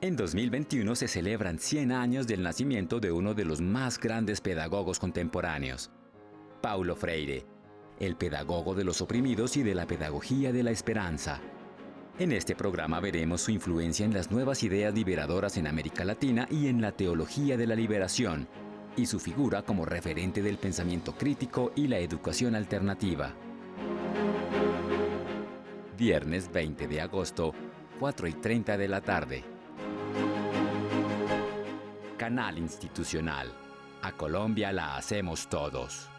En 2021 se celebran 100 años del nacimiento de uno de los más grandes pedagogos contemporáneos, Paulo Freire, el pedagogo de los oprimidos y de la pedagogía de la esperanza. En este programa veremos su influencia en las nuevas ideas liberadoras en América Latina y en la teología de la liberación, y su figura como referente del pensamiento crítico y la educación alternativa. Viernes 20 de agosto, 4 y 30 de la tarde. Canal Institucional. A Colombia la hacemos todos.